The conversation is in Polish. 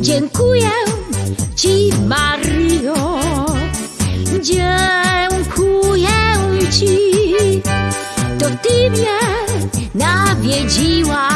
Dziękuję Ci, Mario. Dziękuję Ci, to Ty mnie nawiedziłaś.